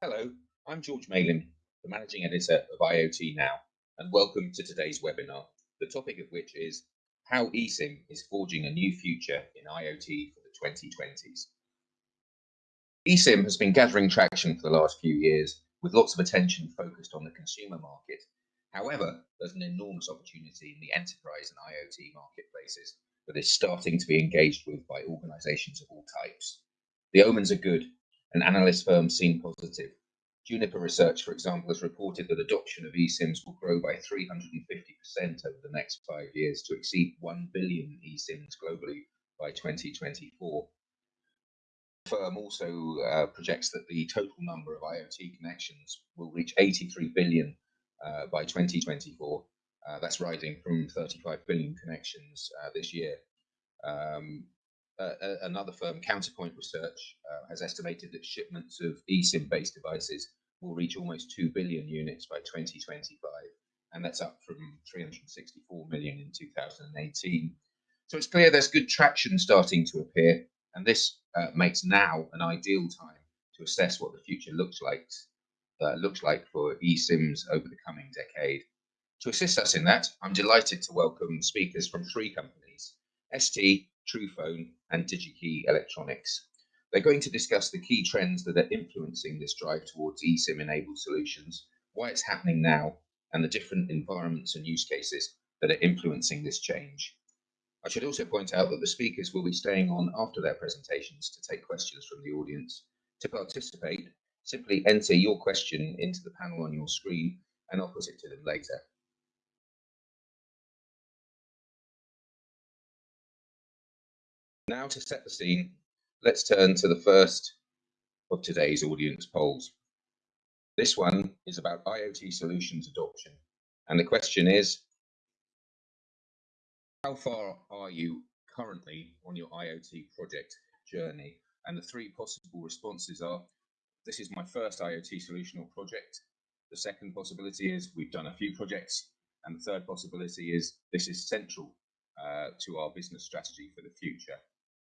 Hello, I'm George Malim, the Managing Editor of IoT Now, and welcome to today's webinar, the topic of which is how eSIM is forging a new future in IoT for the 2020s. eSIM has been gathering traction for the last few years with lots of attention focused on the consumer market. However, there's an enormous opportunity in the enterprise and IoT marketplaces that is starting to be engaged with by organizations of all types. The omens are good, and analyst firms seem positive. Juniper Research, for example, has reported that adoption of eSIMs will grow by 350% over the next five years to exceed 1 billion eSIMs globally by 2024. The firm also uh, projects that the total number of IoT connections will reach 83 billion uh, by 2024. Uh, that's rising from 35 billion connections uh, this year. Um, another firm, Counterpoint Research, uh, has estimated that shipments of eSIM-based devices will reach almost 2 billion units by 2025, and that's up from 364 million in 2018. So it's clear there's good traction starting to appear, and this uh, makes now an ideal time to assess what the future looks like uh, looks like for eSIMs over the coming decade. To assist us in that, I'm delighted to welcome speakers from three companies, ST, Truphone, and DigiKey Electronics. They're going to discuss the key trends that are influencing this drive towards eSIM-enabled solutions, why it's happening now, and the different environments and use cases that are influencing this change. I should also point out that the speakers will be staying on after their presentations to take questions from the audience. To participate, simply enter your question into the panel on your screen and I'll put it to them later. Now to set the scene, let's turn to the first of today's audience polls. This one is about IoT solutions adoption. And the question is, how far are you currently on your IoT project journey? And the three possible responses are, this is my first IoT solution or project. The second possibility is we've done a few projects. And the third possibility is this is central uh, to our business strategy for the future.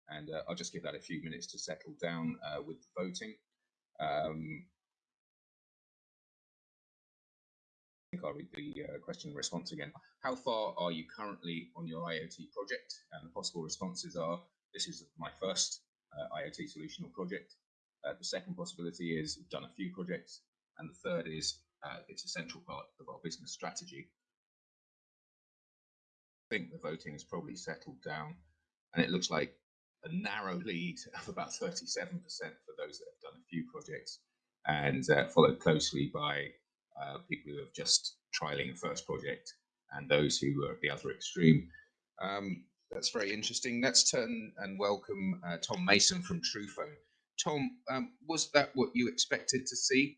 And uh, I'll just give that a few minutes to settle down uh, with the voting. Um, I think I'll read the uh, question and response again. How far are you currently on your IoT project? And the possible responses are, this is my first uh, IoT solution or project. Uh, the second possibility is we've done a few projects. And the third is uh, it's a central part of our business strategy. I think the voting has probably settled down and it looks like a narrow lead of about 37% for those that have done a few projects and uh, followed closely by uh, people who have just trialing a first project and those who are at the other extreme. Um, that's very interesting. Let's turn and welcome uh, Tom Mason from Truphone. Tom, um, was that what you expected to see?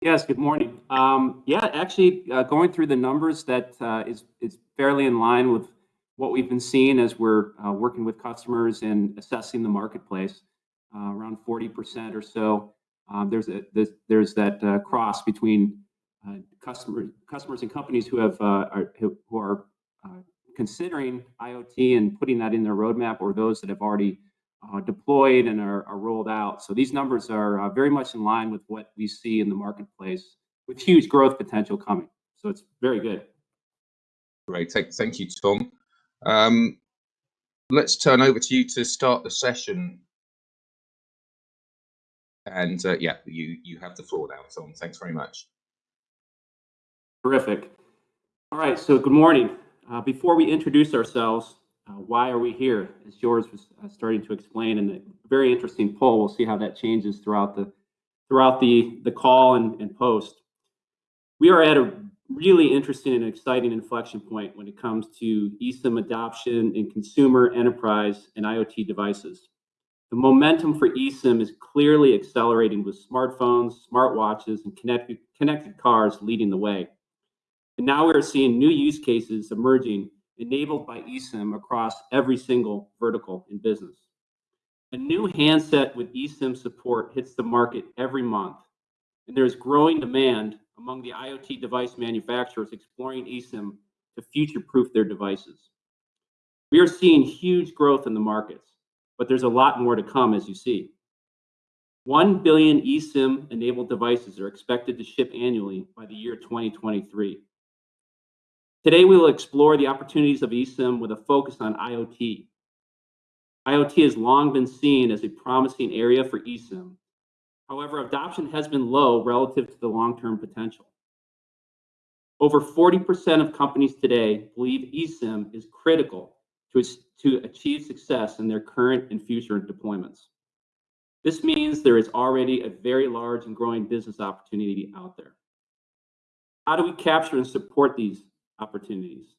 Yes, good morning. Um, yeah, actually, uh, going through the numbers, that uh, is is fairly in line with what we've been seeing as we're uh, working with customers and assessing the marketplace. Uh, around 40% or so, um, there's a there's, there's that uh, cross between uh, customers customers and companies who have are, who are considering IoT and putting that in their roadmap, or those that have already uh, deployed and are, are, rolled out. So these numbers are uh, very much in line with what we see in the marketplace with huge growth potential coming. So it's very good. Great, thank you, Tom. Um, let's turn over to you to start the session. And uh, yeah, you, you have the floor now, Tom. Thanks very much. Terrific. All right, so good morning. Uh, before we introduce ourselves, uh, why are we here? As George was uh, starting to explain, in a very interesting poll. We'll see how that changes throughout the throughout the the call and, and post. We are at a really interesting and exciting inflection point when it comes to eSIM adoption in consumer, enterprise, and IoT devices. The momentum for eSIM is clearly accelerating with smartphones, smartwatches, and connected, connected cars leading the way. And now we're seeing new use cases emerging enabled by eSIM across every single vertical in business. A new handset with eSIM support hits the market every month, and there's growing demand among the IoT device manufacturers exploring eSIM to future-proof their devices. We are seeing huge growth in the markets, but there's a lot more to come, as you see. 1 billion eSIM-enabled devices are expected to ship annually by the year 2023. Today, we will explore the opportunities of eSIM with a focus on IoT. IoT has long been seen as a promising area for eSIM. However, adoption has been low relative to the long-term potential. Over 40% of companies today believe eSIM is critical to achieve success in their current and future deployments. This means there is already a very large and growing business opportunity out there. How do we capture and support these opportunities?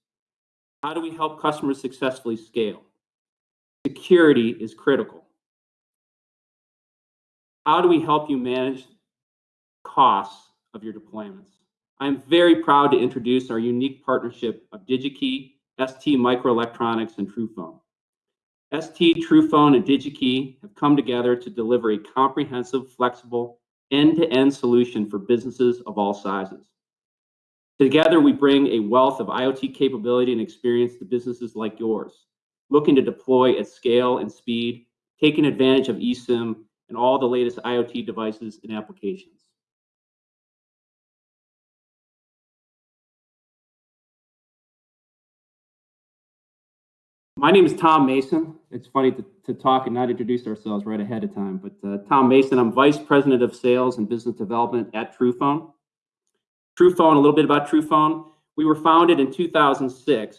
How do we help customers successfully scale? Security is critical. How do we help you manage costs of your deployments? I'm very proud to introduce our unique partnership of Digi-Key, STMicroelectronics, and Truphone. ST, Truphone, and Digi-Key have come together to deliver a comprehensive, flexible, end-to-end solution for businesses of all sizes. Together, we bring a wealth of IoT capability and experience to businesses like yours, looking to deploy at scale and speed, taking advantage of eSIM and all the latest IoT devices and applications. My name is Tom Mason. It's funny to talk and not introduce ourselves right ahead of time, but uh, Tom Mason, I'm Vice President of Sales and Business Development at Truphone. Truphone, a little bit about Truphone. We were founded in 2006,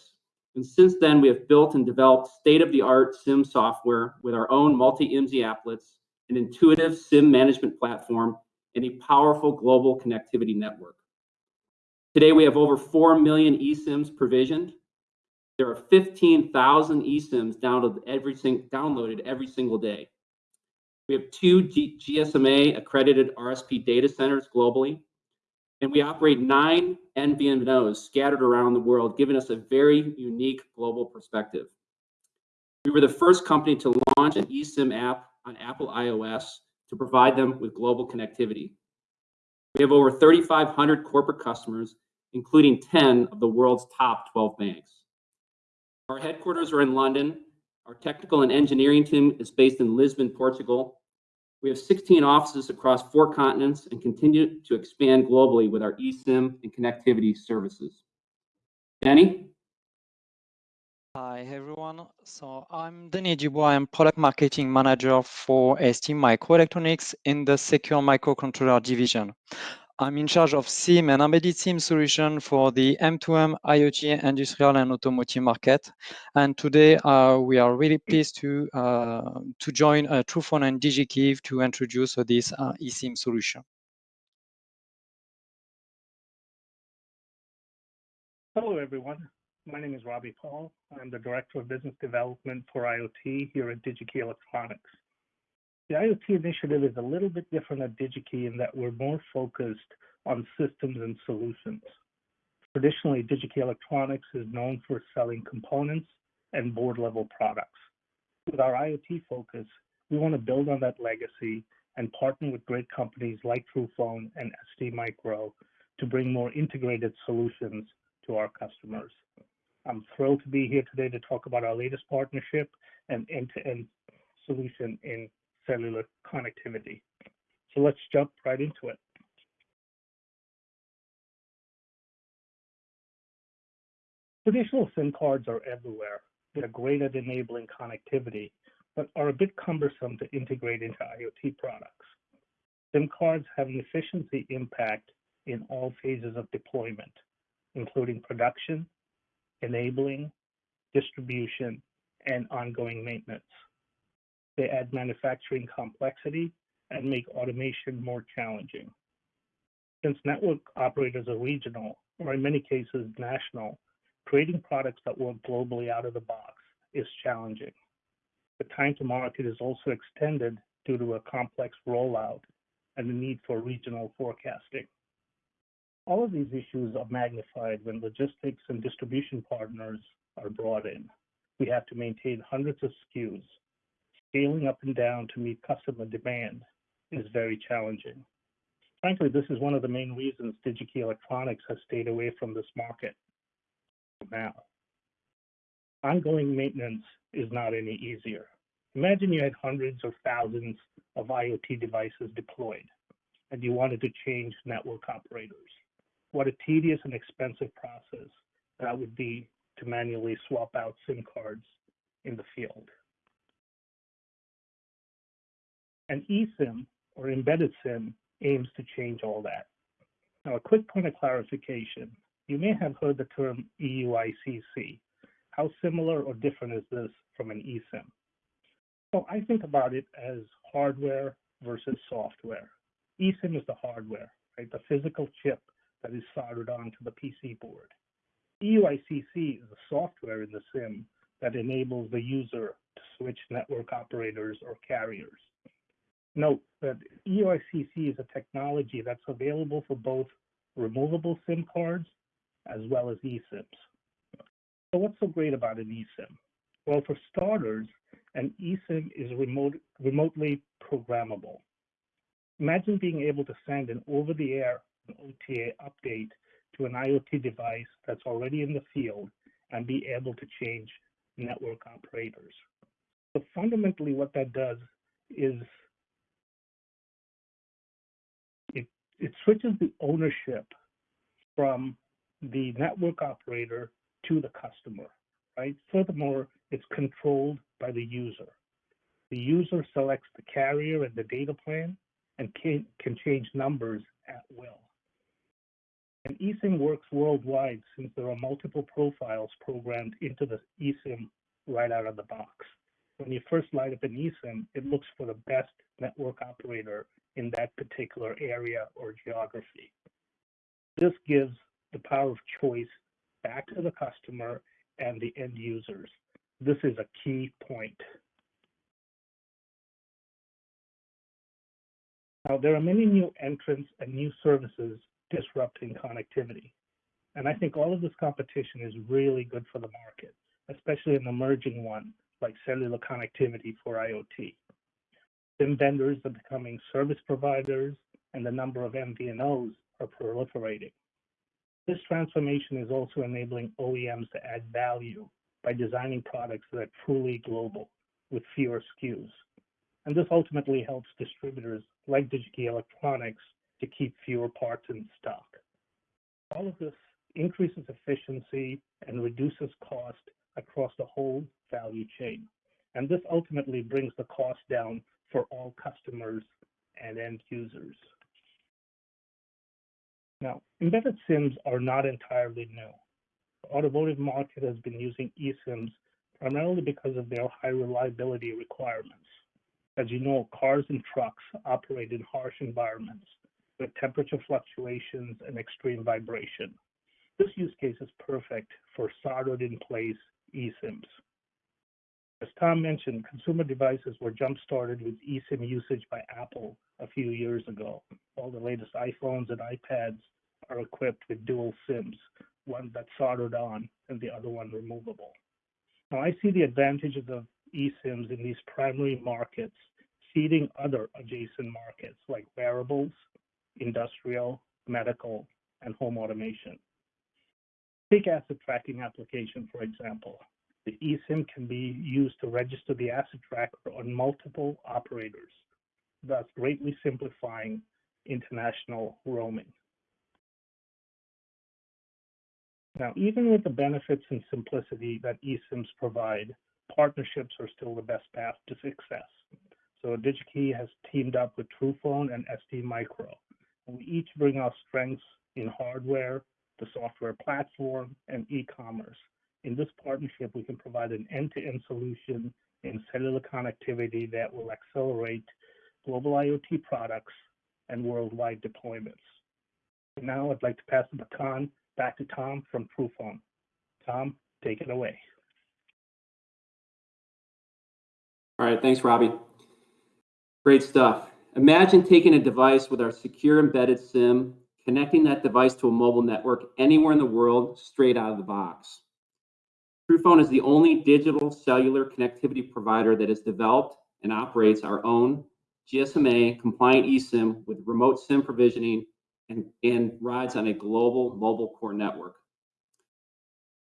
and since then, we have built and developed state-of-the-art SIM software with our own multi-IMSI applets, an intuitive SIM management platform, and a powerful global connectivity network. Today, we have over 4 million eSIMs provisioned. There are 15,000 eSIMs downloaded every downloaded every single day. We have two GSMA-accredited RSP data centers globally, and we operate nine MVNOs scattered around the world, giving us a very unique global perspective. We were the first company to launch an eSIM app on Apple iOS to provide them with global connectivity. We have over 3,500 corporate customers, including 10 of the world's top 12 banks. Our headquarters are in London. Our technical and engineering team is based in Lisbon, Portugal. We have 16 offices across four continents and continue to expand globally with our eSIM and connectivity services. Denny? Hi, everyone. So I'm Denny Dubois. I'm Product Marketing Manager for STMicroelectronics in the Secure Microcontroller division. I'm in charge of SIM and embedded SIM solution for the M2M, IoT, industrial, and automotive market. And today, uh, we are really pleased to uh, to join uh, Truphone and Digi-Key to introduce this eSIM solution. Hello, everyone. My name is Robbie Paul. I'm the Director of Business Development for IoT here at Digi-Key Electronics. The IoT initiative is a little bit different at Digi-Key in that we're more focused on systems and solutions. Traditionally, Digi-Key Electronics is known for selling components and board-level products. With our IoT focus, we want to build on that legacy and partner with great companies like Truphone and STMicro to bring more integrated solutions to our customers. I'm thrilled to be here today to talk about our latest partnership and end-to-end solution in cellular connectivity. So let's jump right into it. Traditional SIM cards are everywhere. They're great at enabling connectivity, but are a bit cumbersome to integrate into IoT products. SIM cards have an efficiency impact in all phases of deployment, including production, enabling, distribution, and ongoing maintenance. They add manufacturing complexity and make automation more challenging. Since network operators are regional, or in many cases national, creating products that work globally out of the box is challenging. The time to market is also extended due to a complex rollout and the need for regional forecasting. All of these issues are magnified when logistics and distribution partners are brought in. We have to maintain hundreds of SKUs. Scaling up and down to meet customer demand is very challenging. Frankly, this is one of the main reasons Digi-Key Electronics has stayed away from this market for now. ongoing maintenance is not any easier. Imagine you had hundreds or thousands of IoT devices deployed and you wanted to change network operators. What a tedious and expensive process that would be to manually swap out SIM cards in the field. An eSIM or embedded SIM aims to change all that. Now, a quick point of clarification. You may have heard the term EUICC. How similar or different is this from an eSIM? Well, I think about it as hardware versus software. eSIM is the hardware, right? The physical chip that is soldered onto the PC board. EUICC is the software in the SIM that enables the user to switch network operators or carriers. Note that EUICC is a technology that's available for both removable SIM cards as well as eSIMs. So what's so great about an eSIM? Well, for starters, an eSIM is remote, remotely programmable. Imagine being able to send an over-the-air OTA update to an IoT device that's already in the field and be able to change network operators. So fundamentally what that does is it, it switches the ownership from the network operator to the customer, right? Furthermore, it's controlled by the user. The user selects the carrier and the data plan and can, can change numbers at will. And eSIM works worldwide since there are multiple profiles programmed into the eSIM right out of the box. When you first light up an eSIM, it looks for the best network operator in that particular area or geography. This gives the power of choice back to the customer and the end users. This is a key point. Now, there are many new entrants and new services disrupting connectivity. And I think all of this competition is really good for the market, especially an emerging one like cellular connectivity for IoT. SIM vendors are becoming service providers, and the number of MVNOs are proliferating. This transformation is also enabling OEMs to add value by designing products that are truly global with fewer SKUs. And this ultimately helps distributors like DigiKey Electronics to keep fewer parts in stock. All of this increases efficiency and reduces cost across the whole value chain. And this ultimately brings the cost down for all customers and end users. Now, embedded SIMs are not entirely new. The automotive market has been using eSIMs primarily because of their high reliability requirements. As you know, cars and trucks operate in harsh environments with temperature fluctuations and extreme vibration. This use case is perfect for soldered in place eSIMs. As Tom mentioned, consumer devices were jump started with eSIM usage by Apple a few years ago. All the latest iPhones and iPads are equipped with dual SIMs, one that's soldered on and the other one removable. Now, I see the advantages of eSIMs in these primary markets, seeding other adjacent markets like wearables, industrial, medical, and home automation. Take asset tracking application, for example. The eSIM can be used to register the asset tracker on multiple operators, thus greatly simplifying international roaming. Now, even with the benefits and simplicity that eSIMs provide, partnerships are still the best path to success. So DigiKey has teamed up with Truphone and ST Micro. And we each bring our strengths in hardware, the software platform, and e-commerce. In this partnership, we can provide an end-to-end solution in cellular connectivity that will accelerate global IoT products and worldwide deployments. Now I'd like to pass the baton back to Tom from Truphone. Tom, take it away. All right, thanks, Robbie. Great stuff. Imagine taking a device with our secure embedded SIM, connecting that device to a mobile network anywhere in the world straight out of the box. Truphone is the only digital cellular connectivity provider that has developed and operates our own GSMA compliant eSIM with remote SIM provisioning and, and rides on a global mobile core network.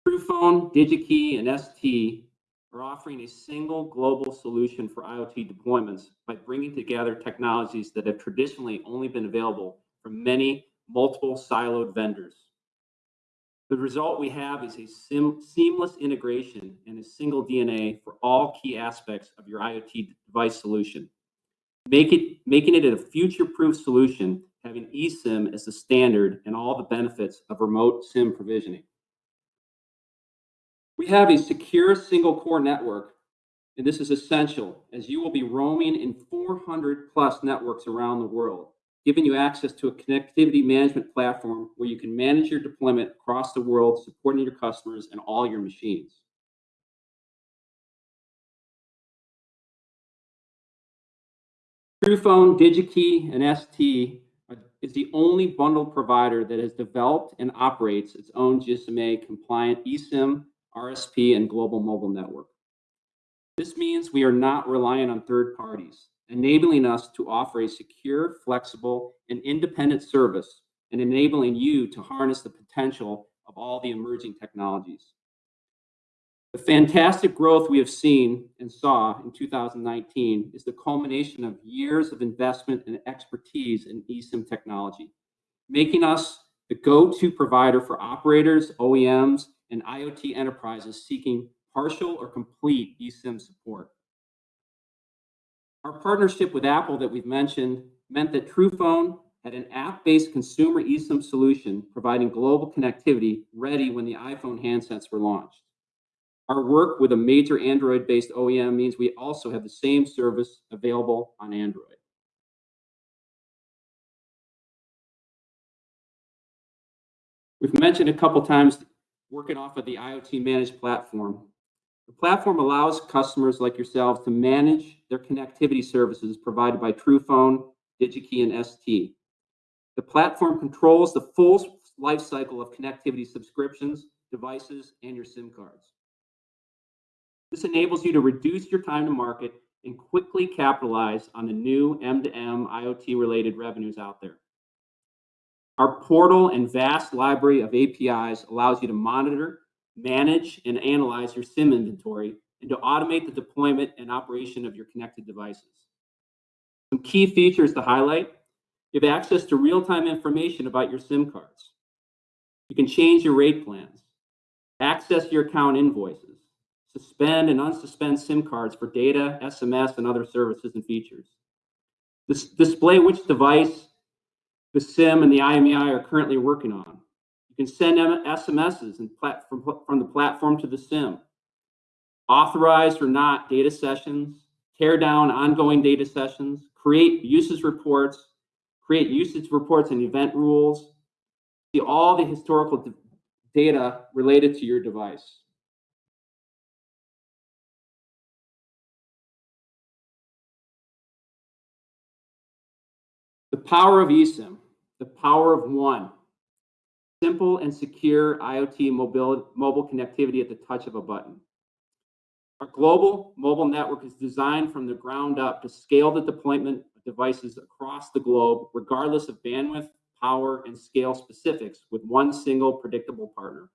Truphone, DigiKey, and ST are offering a single global solution for IoT deployments by bringing together technologies that have traditionally only been available from many multiple siloed vendors. The result we have is a seamless integration and a single DNA for all key aspects of your IoT device solution. Make it, making it a future-proof solution, having eSIM as the standard and all the benefits of remote SIM provisioning. We have a secure single core network, and this is essential as you will be roaming in 400 plus networks around the world, giving you access to a connectivity management platform where you can manage your deployment across the world, supporting your customers and all your machines. Truphone, DigiKey, and ST is the only bundled provider that has developed and operates its own GSMA compliant eSIM, RSP, and global mobile network. This means we are not reliant on third parties, enabling us to offer a secure, flexible, and independent service, and enabling you to harness the potential of all the emerging technologies. The fantastic growth we have seen and saw in 2019 is the culmination of years of investment and expertise in eSIM technology, making us the go-to provider for operators, OEMs, and IoT enterprises seeking partial or complete eSIM support. Our partnership with Apple that we've mentioned meant that Truphone had an app-based consumer eSIM solution providing global connectivity ready when the iPhone handsets were launched. Our work with a major Android-based OEM means we also have the same service available on Android. We've mentioned a couple times working off of the IoT Managed platform. The platform allows customers like yourselves to manage their connectivity services provided by Truphone, DigiKey, and ST. The platform controls the full life cycle of connectivity subscriptions, devices, and your SIM cards. This enables you to reduce your time to market and quickly capitalize on the new M2M IoT-related revenues out there. Our portal and vast library of APIs allows you to monitor, manage, and analyze your SIM inventory, and to automate the deployment and operation of your connected devices. Some key features to highlight: you have access to real-time information about your SIM cards. You can change your rate plans, access your account invoices, suspend and unsuspend SIM cards for data, SMS, and other services and features. Dis- display which device the SIM and the IMEI are currently working on. You can send SMSs from, the platform to the SIM. Authorize or not data sessions, tear down ongoing data sessions, create usage reports, create usage reports and event rules, see all the historical data related to your device. The power of eSIM, the power of one. Simple and secure IoT mobile, mobile connectivity at the touch of a button. Our global mobile network is designed from the ground up to scale the deployment of devices across the globe, regardless of bandwidth, power, and scale specifics, with one single predictable partner.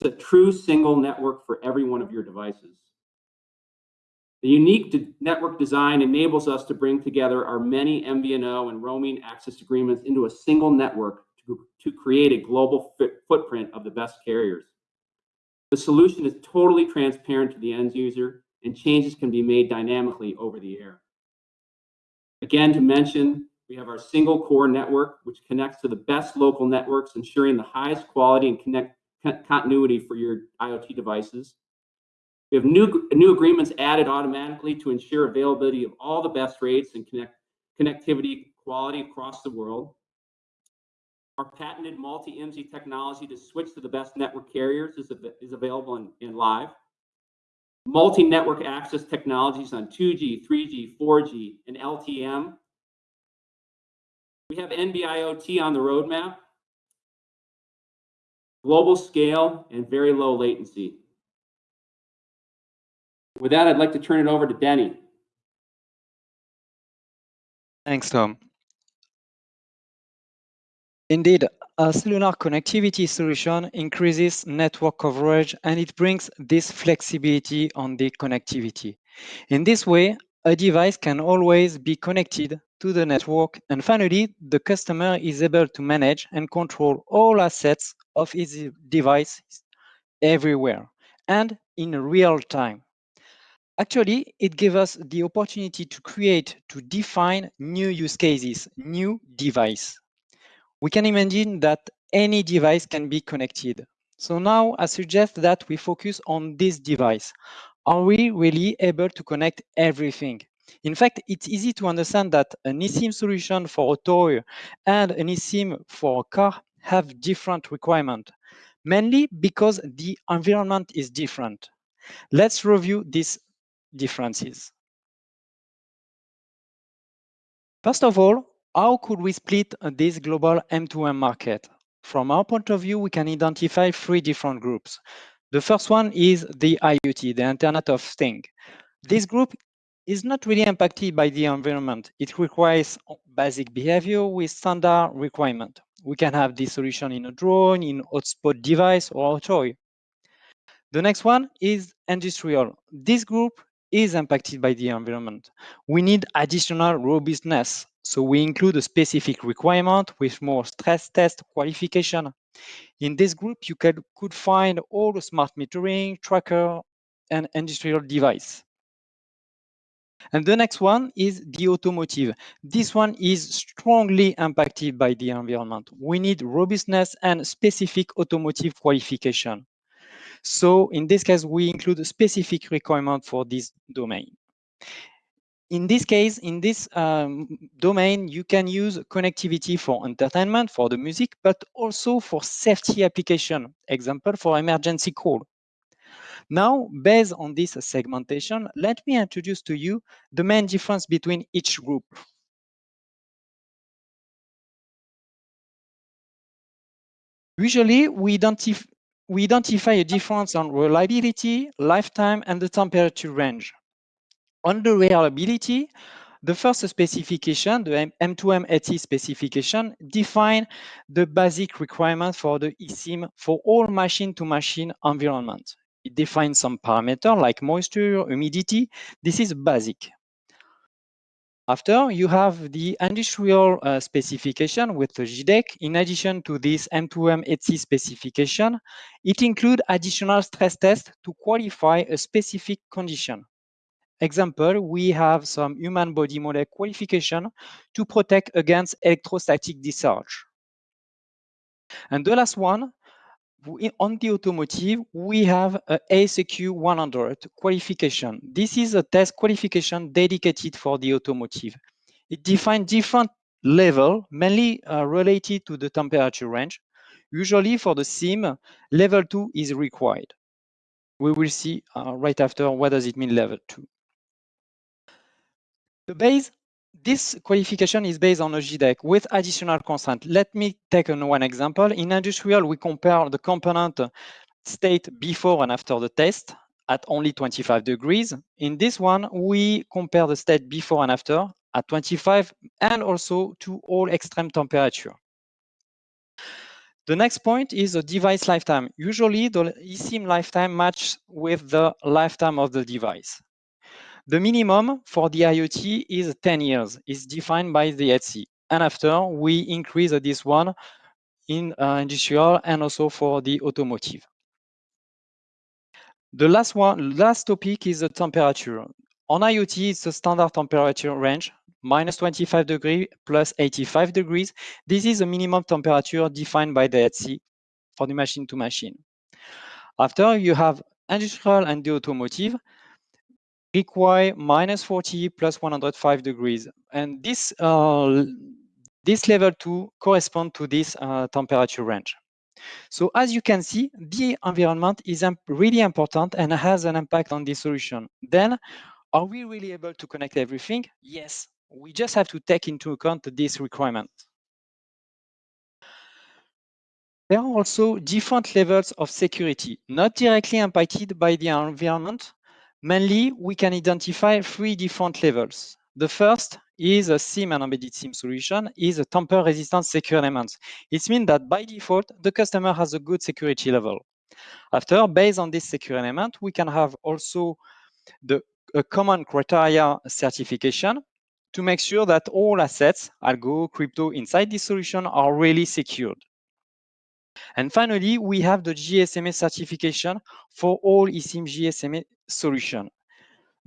It's a true single network for every one of your devices. The unique de- network design enables us to bring together our many MVNO and roaming access agreements into a single network to, to create a global footprint of the best carriers. The solution is totally transparent to the end user, and changes can be made dynamically over the air. Again, to mention, we have our single core network, which connects to the best local networks, ensuring the highest quality and connect, continuity for your IoT devices. We have new, new agreements added automatically to ensure availability of all the best rates and connect, connectivity quality across the world. Our patented multi-IMSI technology to switch to the best network carriers is, is available in, in live. Multi-network access technologies on 2G, 3G, 4G, and LTE-M. We have NB-IoT on the roadmap. Global scale and very low latency. With that, I'd like to turn it over to Denny. Thanks, Tom. Indeed, a cellular connectivity solution increases network coverage and it brings this flexibility on the connectivity. In this way, a device can always be connected to the network. And finally, the customer is able to manage and control all assets of his device everywhere and in real time. Actually, it gives us the opportunity to create, to define new use cases, new device. We can imagine that any device can be connected. So now I suggest that we focus on this device. Are we really able to connect everything? In fact, it's easy to understand that an eSIM solution for a toy and an eSIM for a car have different requirements, mainly because the environment is different. Let's review these differences. First of all, how could we split uh, this global M2M market? From our point of view, we can identify three different groups. The first one is the IoT, the Internet of Things. This group is not really impacted by the environment. It requires basic behavior with standard requirement. We can have this solution in a drone, in a hotspot device, or a toy. The next one is industrial. This group is impacted by the environment. We need additional robustness. So we include a specific requirement with more stress test qualification. In this group, you could, could find all the smart metering, tracker, and industrial device. And the next one is the automotive. This one is strongly impacted by the environment. We need robustness and specific automotive qualification. So in this case, we include a specific requirement for this domain. In this case, in this um, domain, you can use connectivity for entertainment, for the music, but also for safety application, example, for emergency call. Now, based on this segmentation, let me introduce to you the main difference between each group. Usually, we identify we identify a difference on reliability, lifetime, and the temperature range. On the reliability, the first specification, the M2M ETSI specification, define the basic requirement for the eSIM for all machine-to-machine -machine environment. It defines some parameter like moisture, humidity. This is basic. After, you have the industrial uh, specification with the JEDEC. In addition to this M2M ETSI specification, it includes additional stress tests to qualify a specific condition. Example, we have some human body model qualification to protect against electrostatic discharge. And the last one, on the automotive, we have a AEC-Q100 qualification. This is a test qualification dedicated for the automotive. It defines different level, mainly uh, related to the temperature range. Usually for the SIM, level 2 is required. We will see uh, right after what does it mean level 2. The base this qualification is based on a JEDEC with additional consent. Let me take on one example. In industrial, we compare the component state before and after the test at only 25 degrees. In this one, we compare the state before and after at 25 and also to all extreme temperature. The next point is the device lifetime. Usually, the eSIM lifetime matches with the lifetime of the device. The minimum for the IoT is 10 years. It's defined by the ETSI. And after, we increase this one in uh, industrial and also for the automotive. The last one, last topic is the temperature. On IoT, it's a standard temperature range, minus 25 degrees plus 85 degrees. This is a minimum temperature defined by the ETSI for the machine to machine. After, you have industrial and the automotive require minus 40 plus 105 degrees. And this, uh, this level 2 correspond to this uh, temperature range. So as you can see, the environment is really important and has an impact on the solution. Then, are we really able to connect everything? Yes, we just have to take into account this requirement. There are also different levels of security, not directly impacted by the environment, Mainly, we can identify three different levels. The first is a SIM and embedded SIM solution is a tamper-resistant secure element. It means that by default, the customer has a good security level. After, based on this secure element, we can have also the common criteria certification to make sure that all assets, algo, crypto inside this solution are really secured. And finally, we have the GSMA certification for all eSIM GSMA solution.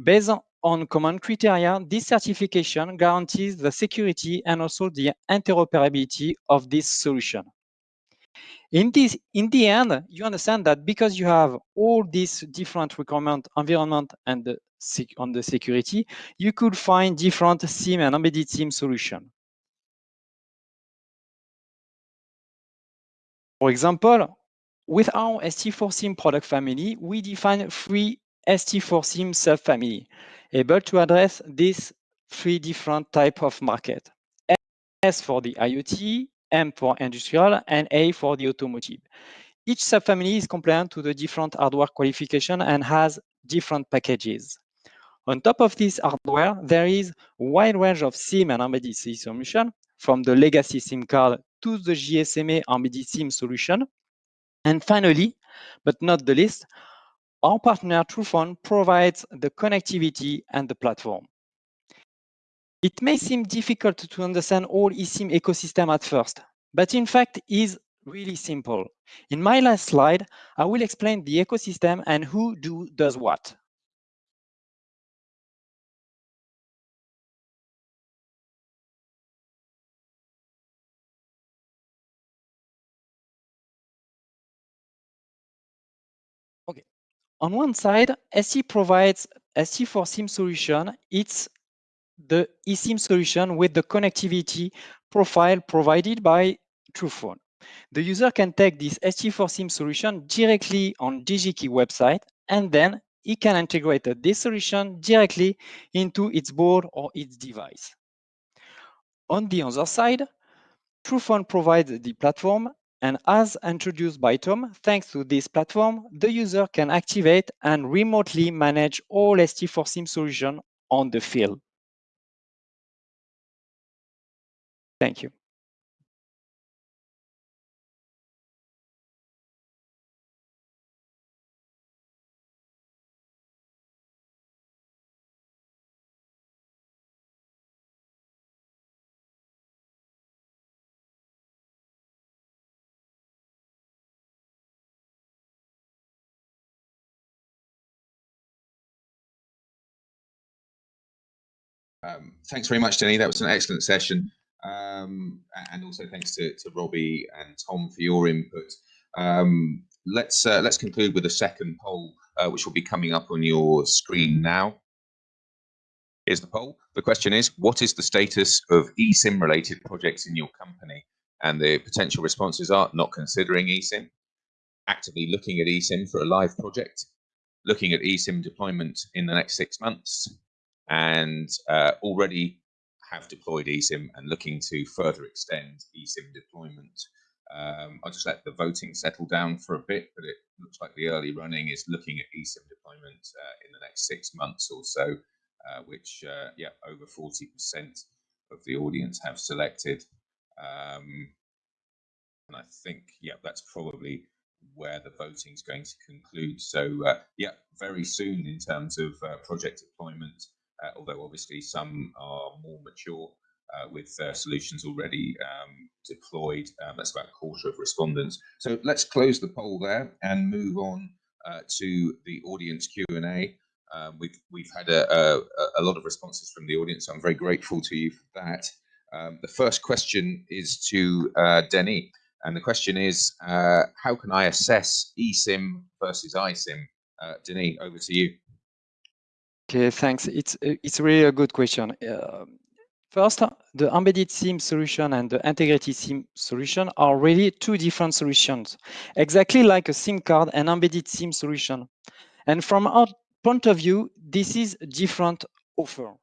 Based on common criteria, this certification guarantees the security and also the interoperability of this solution. In this, in the end, you understand that because you have all these different requirement environment and the on the security, you could find different SIM and embedded SIM solution. For example, with our ST4SIM product family, we define three ST4SIM subfamily, able to address these three different type of market. S for the IoT, M for industrial, and A for the automotive. Each subfamily is compliant to the different hardware qualification and has different packages. On top of this hardware, there is a wide range of SIM and embedded SIM solution, from the legacy SIM card to the GSMA embedded SIM solution. And finally, but not the least, our partner Truphone provides the connectivity and the platform. It may seem difficult to understand all eSIM ecosystem at first, but in fact is really simple. In my last slide, I will explain the ecosystem and who do does what. On one side, ST provides ST4SIM solution. It's the eSIM solution with the connectivity profile provided by Truphone. The user can take this ST4SIM solution directly on DigiKey website, and then he can integrate this solution directly into its board or its device. On the other side, Truphone provides the platform and as introduced by Tom, thanks to this platform, the user can activate and remotely manage all ST4SIM solution on the field. Thank you. Um, thanks very much, Denny. That was an excellent session. Um, and also thanks to, to Robbie and Tom for your input. Um, let's uh, let's conclude with a second poll, uh, which will be coming up on your screen now. Here's the poll. The question is, what is the status of eSIM related projects in your company? And the potential responses are not considering eSIM, actively looking at eSIM for a live project, looking at eSIM deployment in the next six months, and uh, already have deployed eSIM and looking to further extend eSIM deployment. Um, I'll just let the voting settle down for a bit, but it looks like the early running is looking at eSIM deployment uh, in the next six months or so, uh, which, uh, yeah, over 40% of the audience have selected. Um, and I think, yeah, that's probably where the voting is going to conclude. So, uh, yeah, very soon in terms of uh, project deployment, although obviously some are more mature uh, with uh, solutions already um, deployed. Um, that's about a quarter of respondents. So let's close the poll there and move on uh, to the audience Q&A. Um, we've we've had a, a, a, lot of responses from the audience. So I'm very grateful to you for that. Um, the first question is to uh, Denis, and the question is, uh, how can I assess eSIM versus iSIM? Uh, over to you. Okay, thanks. It's it's really a good question. Uh, first, the embedded SIM solution and the integrated SIM solution are really two different solutions, exactly like a SIM card and embedded SIM solution. And from our point of view, this is a different offer.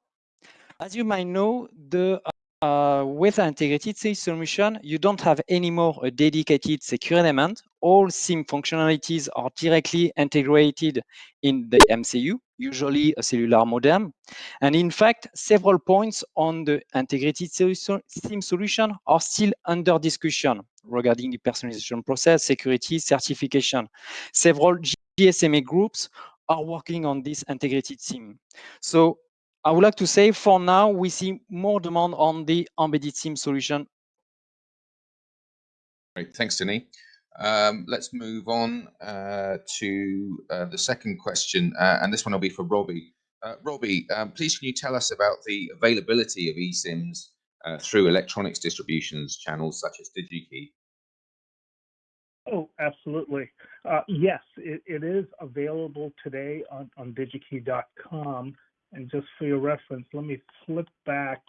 As you might know, the uh, with an integrated SIM solution, you don't have anymore a dedicated secure element all SIM functionalities are directly integrated in the MCU, usually a cellular modem. And in fact, several points on the integrated SIM solution are still under discussion regarding the personalization process, security, certification. Several GSMA groups are working on this integrated SIM. So I would like to say for now, we see more demand on the embedded SIM solution. Great, thanks, Denis. Um, let's move on uh, to uh, the second question, uh, and this one will be for Robbie. Uh, Robbie, um, please can you tell us about the availability of eSIMs uh, through electronics distributions channels such as DigiKey? Oh, absolutely. Uh, yes, it, it is available today on, on digikey.com. And just for your reference, let me flip back.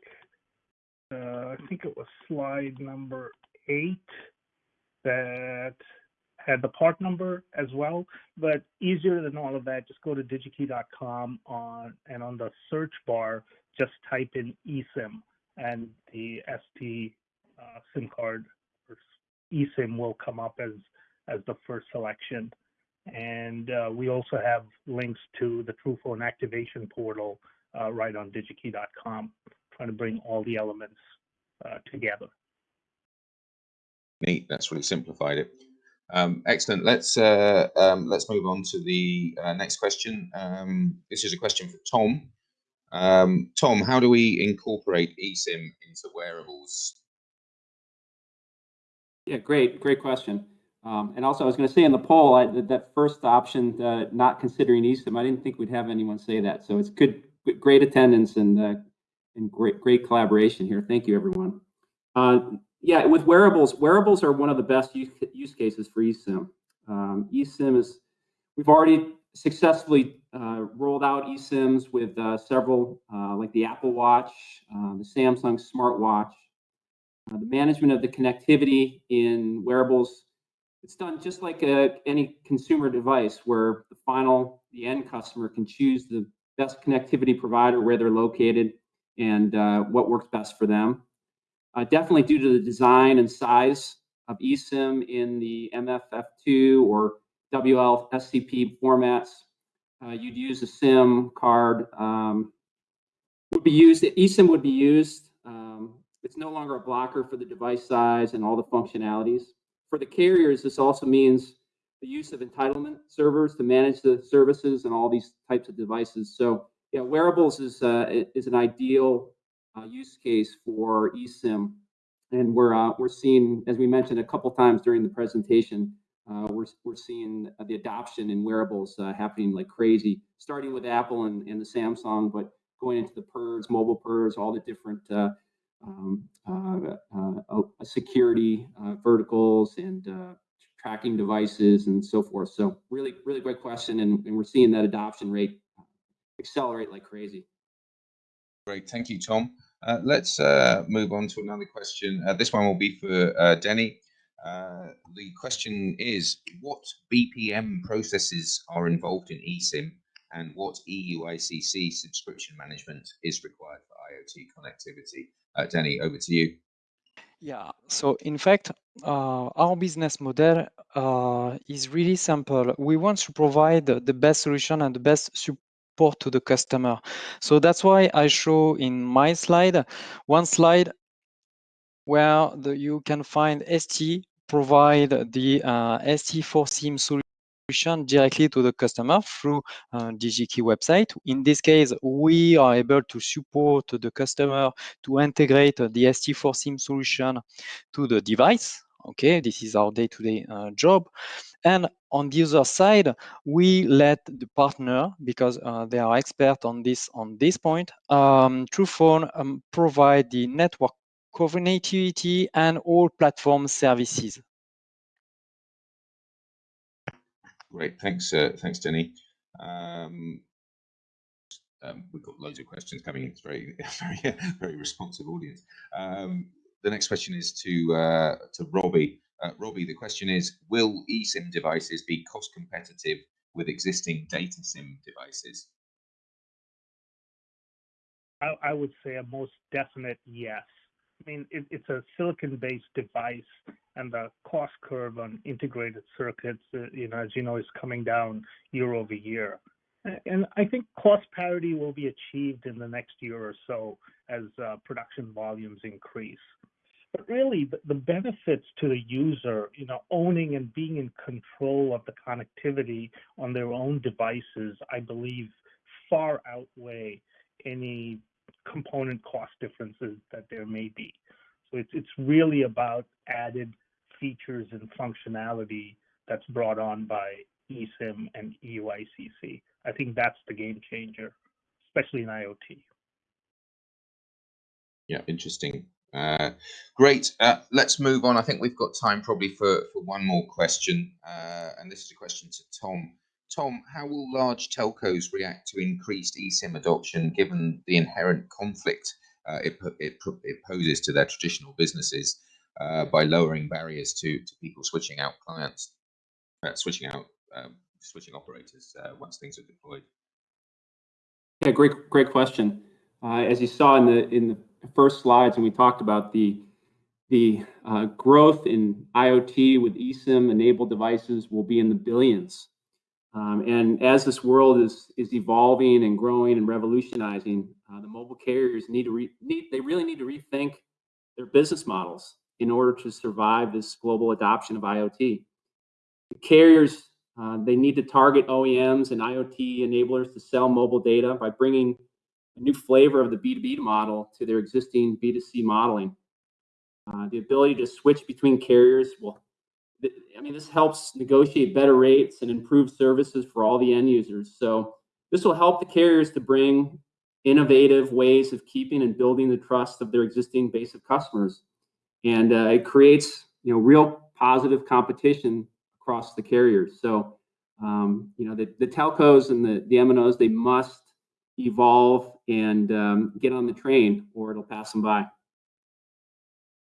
I think it was slide number eight that had the part number as well. But easier than all of that, just go to digikey.com on and on the search bar, just type in eSIM and the ST uh, SIM card or eSIM will come up as as the first selection. And uh, we also have links to the Truphone activation portal uh, right on digikey.com, trying to bring all the elements uh, together. Neat. That's really simplified it. Um, excellent. Let's uh, um, let's move on to the uh, next question. Um, this is a question for Tom. Um, Tom, how do we incorporate eSIM into wearables? Yeah, great, great question. Um, and also, I was going to say in the poll, I, that, first option, uh, not considering eSIM, I didn't think we'd have anyone say that. So it's good, great attendance and uh, and great great collaboration here. Thank you, everyone. Yeah, with wearables, wearables are one of the best use, use cases for eSIM. Um, eSIM is, we've already successfully uh, rolled out eSIMs with uh, several, uh, like the Apple Watch, uh, the Samsung smartwatch. Uh, the management of the connectivity in wearables, it's done just like a, uh, any consumer device where the final, the end customer can choose the best connectivity provider where they're located and what works best for them uh, definitely due to the design and size of eSIM in the MFF2 or WLCSP formats. Uh, you'd use a SIM card. Um, would be used. eSIM would be used. Um, it's no longer a blocker for the device size and all the functionalities. For the carriers, this also means the use of entitlement servers to manage the services and all these types of devices. So, yeah, wearables is uh, is an ideal uh, use case for eSIM. And we're, uh, we're seeing, as we mentioned a couple times during the presentation, uh, we're, we're seeing the adoption in wearables happening like crazy, starting with Apple and, and the Samsung, but going into the PERS, mobile PERS, all the different um, uh, uh, security uh, verticals and tracking devices and so forth. So really, really great question. And, and we're seeing that adoption rate accelerate like crazy. Great. Thank you, Tom. Uh, let's uh, move on to another question. Uh, this one will be for uh, Denis. Uh, the question is, what BPM processes are involved in eSIM and what EUICC subscription management is required for IoT connectivity? Denis, over to you. Yeah, so in fact, our business model is really simple. We want to provide the best solution and the best support support to the customer. So that's why I show in my slide, one slide where the, you can find ST provide the uh, ST4SIM solution directly to the customer through uh, DigiKey website. In this case, we are able to support the customer to integrate the ST4SIM solution to the device. Okay, this is our day-to-day -day, uh, job. And on the other side, we let the partner, because uh, they are expert on this on this point, um, Truphone um, provide the network connectivity and all platform services. Great, thanks, uh, thanks, Denis. Um, um, we've got loads of questions coming in. It's very, very, very responsive audience. The next question is to uh, to Robbie. Uh, Robbie, the question is, will eSIM devices be cost competitive with existing data SIM devices? I, I would say a most definite yes. I mean, it, it's a silicon-based device, and the cost curve on integrated circuits, uh, you know, as you know, is coming down year over year. And I think cost parity will be achieved in the next year or so as uh, production volumes increase. But really, the, benefits to the user, you know, owning and being in control of the connectivity on their own devices, I believe, far outweigh any component cost differences that there may be. So it's it's really about added features and functionality that's brought on by eSIM and EUICC. I think that's the game changer, especially in IoT. Yeah, interesting. Uh, great. Uh, let's move on. I think we've got time probably for, for one more question. Uh, and this is a question to Tom. Tom, how will large telcos react to increased eSIM adoption given the inherent conflict uh, it, it, it, poses to their traditional businesses uh, by lowering barriers to, to people switching out clients, uh, switching out, um, switching operators uh, once things are deployed? Yeah, great, great question. Uh, as you saw in the in the first slides, and we talked about the the uh, growth in IoT with eSIM enabled devices will be in the billions um, and as this world is is evolving and growing and revolutionizing, uh, the mobile carriers need to re- need they really need to rethink their business models in order to survive this global adoption of IoT. The carriers uh, they need to target OEMs and IoT enablers to sell mobile data by bringing a new flavor of the B2B model to their existing B2C modeling. Uh, the ability to switch between carriers will I mean, this helps negotiate better rates and improve services for all the end users. So this will help the carriers to bring innovative ways of keeping and building the trust of their existing base of customers. And uh, it creates, you know, real positive competition across the carriers. So, um, you know, the, the telcos and the, the MNOs, they must evolve and um, get on the train or it'll pass them by.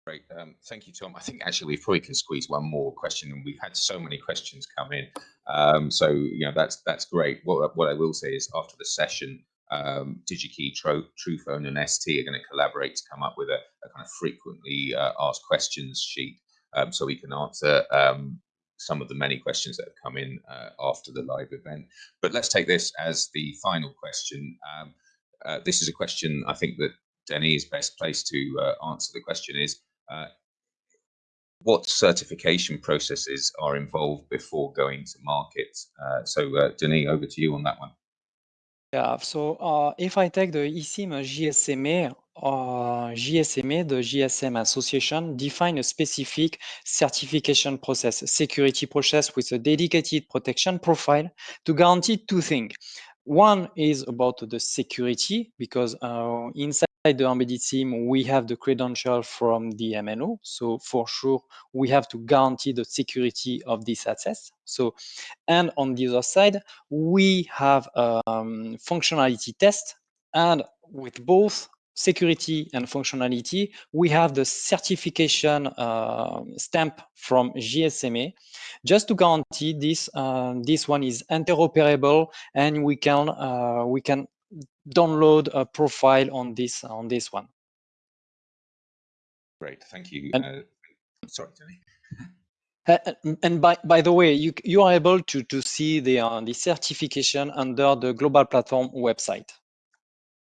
Great. Um, thank you, Tom. I think actually we probably can squeeze one more question, and we've had so many questions come in. Um, so you know that's that's great. What what I will say is after the session, um, DigiKey, Tro, Truphone, and ST are going to collaborate to come up with a, a kind of frequently uh, asked questions sheet, um, so we can answer um, some of the many questions that have come in uh, after the live event. But let's take this as the final question. Um, uh, this is a question I think that Denny best placed to uh, answer. The question is uh, what certification processes are involved before going to market? Uh, so, uh, Denis, over to you on that one. Yeah, so uh, if I take the eSIM GSMA, uh, GSMA, the GSM Association, define a specific certification process, security process with a dedicated protection profile to guarantee two things. One is about the security, because uh, inside the embedded SIM, we have the credential from the MNO. So for sure, we have to guarantee the security of this access. So, and on the other side, we have um, functionality test. And with both security and functionality, we have the certification uh, stamp from GSMA, just to guarantee this uh, this one is interoperable and we can uh, we can download a profile on this on this one. Great, thank you. And, uh, sorry, Tony. and by by the way, you you are able to to see the uh, the certification under the global platform website.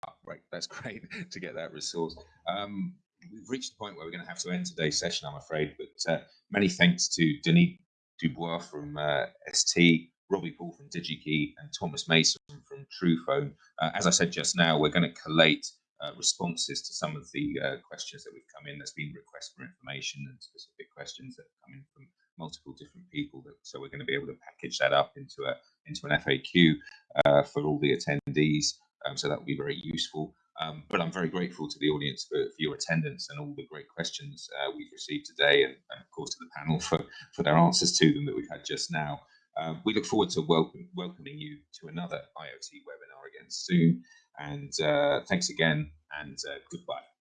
Oh, right, that's great to get that resource. Um, we've reached the point where we're going to have to end today's session, I'm afraid. But uh, many thanks to Denis Dubois from uh, ST, Robbie Paul from DigiKey, and Thomas Mason from Truphone. Uh, as I said just now, we're going to collate uh, responses to some of the uh, questions that we've come in. There's been requests for information and specific questions that have come in from multiple different people. That, so we're going to be able to package that up into a into an FAQ uh, for all the attendees. Um, so that will be very useful. Um, but I'm very grateful to the audience for, for your attendance and all the great questions uh, we've received today, and, and, of course to the panel for, for their answers to them that we've had just now. Um, we look forward to welcome, welcoming you to another IoT webinar again soon. And uh, thanks again, and uh, goodbye.